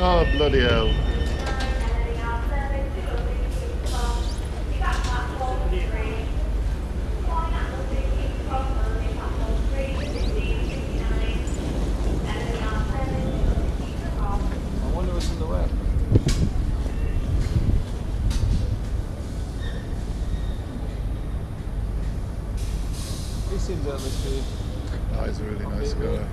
Oh, bloody hell. I wonder what's in the web. He seems out of the speed. Oh, a really nice guy.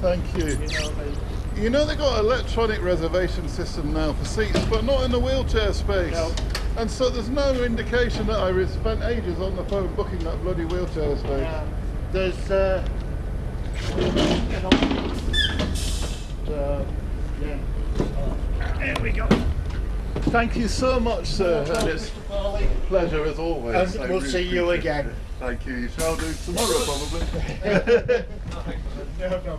Thank you. You know they've got an electronic reservation system now for seats, but not in the wheelchair space. No. And so there's no indication that I spent ages on the phone booking that bloody wheelchair space. Yeah. There's, uh, uh, yeah. Here we go. Thank you so much, sir. It's pleasure as always. And I we'll really see you again. it. Thank you. You shall do tomorrow, probably. No, no.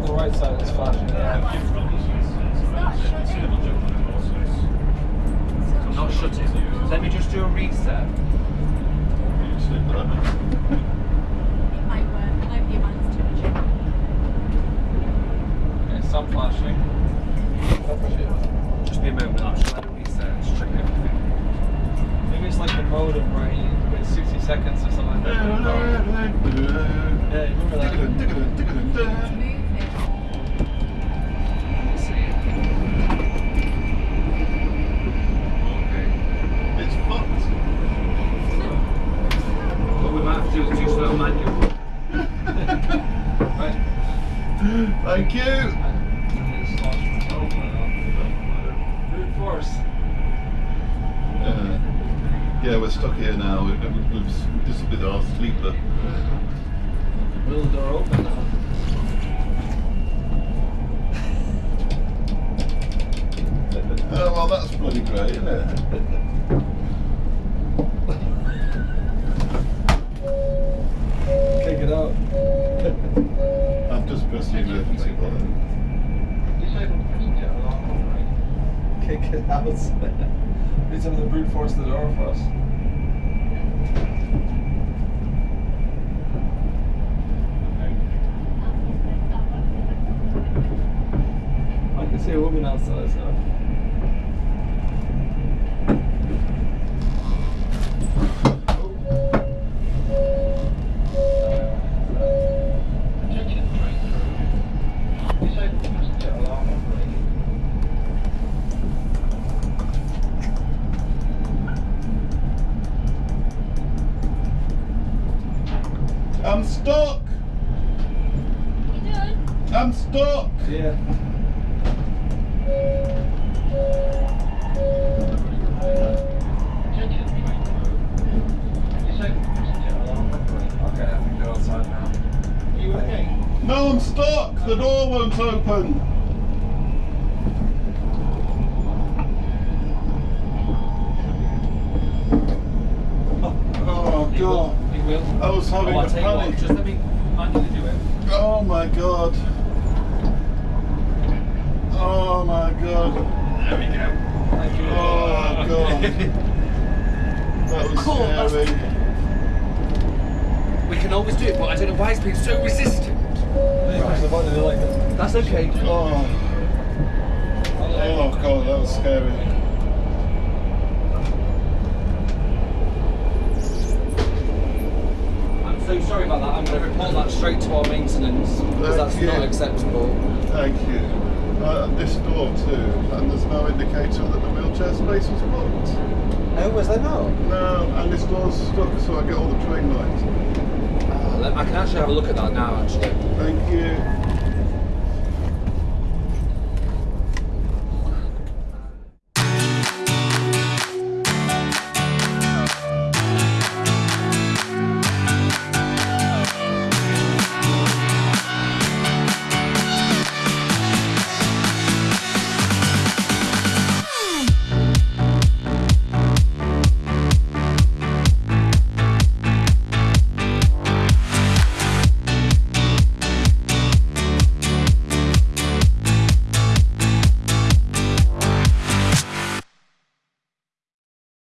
On the right side it's flashing. I'm not shutting. Let me just do a reset. It might work. Maybe your mine's too much. Okay, some flashing. Just be a moment, I'll just let it reset. Just check everything. Maybe it's like the modem, right? You wait 60 seconds or something like that. Yeah, you remember that? It's moving. Let's see. Okay. It's fucked. What we might have to do is do slow manual. Right. Thank you. It's lost control now. Brute force. Uh, yeah, we're stuck here now. We've, we've, this will be our sleeper. Will the door open now? Oh, well, that's bloody great, isn't it? Kick it out. Pressed the emergency button. Kick it out. Need some of the brute force the door for us. I can see a woman outside, so. I'm stuck. I'm stuck. Yeah. Attention train crew. Disabled passenger alarm operating. Okay, I think they're outside now. Are you okay? No, I'm stuck. The door won't open. Oh, You will. God. You will. I was oh, having oh, I'll a tell you what, just let me manually do it. Oh, my God. Oh, my God. There we go. Thank you. Oh, God. That was Cool, that's- scary. We can always do it, but I don't know why it's been so resistant. They push the button, they like it. That's okay. Oh, oh, God, that was scary. So sorry about that. I'm going to report that straight to our maintenance because that's you. not acceptable. Thank you. Uh, this door too, and there's no indicator that the wheelchair space was blocked. Oh, was there not? No, and this door's stuck, so I get all the train lights. Uh, I can actually have a look at that now, actually. Thank you.